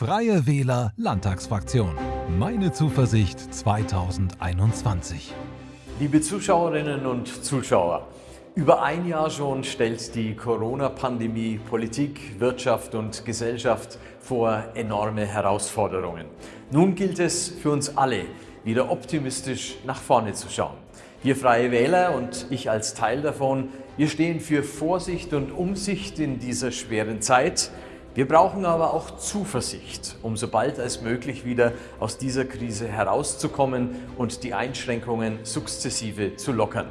Freie Wähler Landtagsfraktion. Meine Zuversicht 2021. Liebe Zuschauerinnen und Zuschauer, über ein Jahr schon stellt die Corona-Pandemie Politik, Wirtschaft und Gesellschaft vor enorme Herausforderungen. Nun gilt es für uns alle, wieder optimistisch nach vorne zu schauen. Wir Freie Wähler und ich als Teil davon, wir stehen für Vorsicht und Umsicht in dieser schweren Zeit. Wir brauchen aber auch Zuversicht, um so bald als möglich wieder aus dieser Krise herauszukommen und die Einschränkungen sukzessive zu lockern.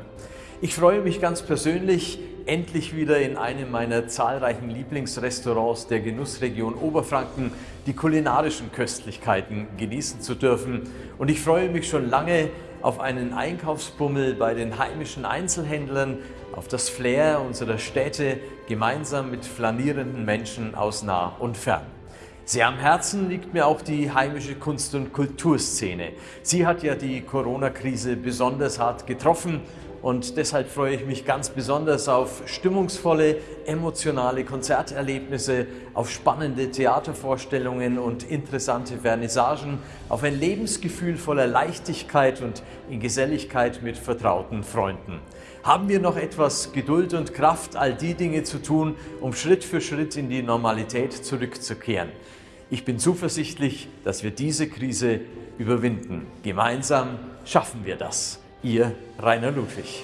Ich freue mich ganz persönlich, endlich wieder in einem meiner zahlreichen Lieblingsrestaurants der Genussregion Oberfranken die kulinarischen Köstlichkeiten genießen zu dürfen. Und ich freue mich schon lange auf einen Einkaufsbummel bei den heimischen Einzelhändlern, auf das Flair unserer Städte gemeinsam mit flanierenden Menschen aus nah und fern. Sehr am Herzen liegt mir auch die heimische Kunst- und Kulturszene. Sie hat ja die Corona-Krise besonders hart getroffen und deshalb freue ich mich ganz besonders auf stimmungsvolle, emotionale Konzerterlebnisse, auf spannende Theatervorstellungen und interessante Vernissagen, auf ein Lebensgefühl voller Leichtigkeit und in Geselligkeit mit vertrauten Freunden. Haben wir noch etwas Geduld und Kraft, all die Dinge zu tun, um Schritt für Schritt in die Normalität zurückzukehren. Ich bin zuversichtlich, dass wir diese Krise überwinden. Gemeinsam schaffen wir das. Ihr Rainer Ludwig.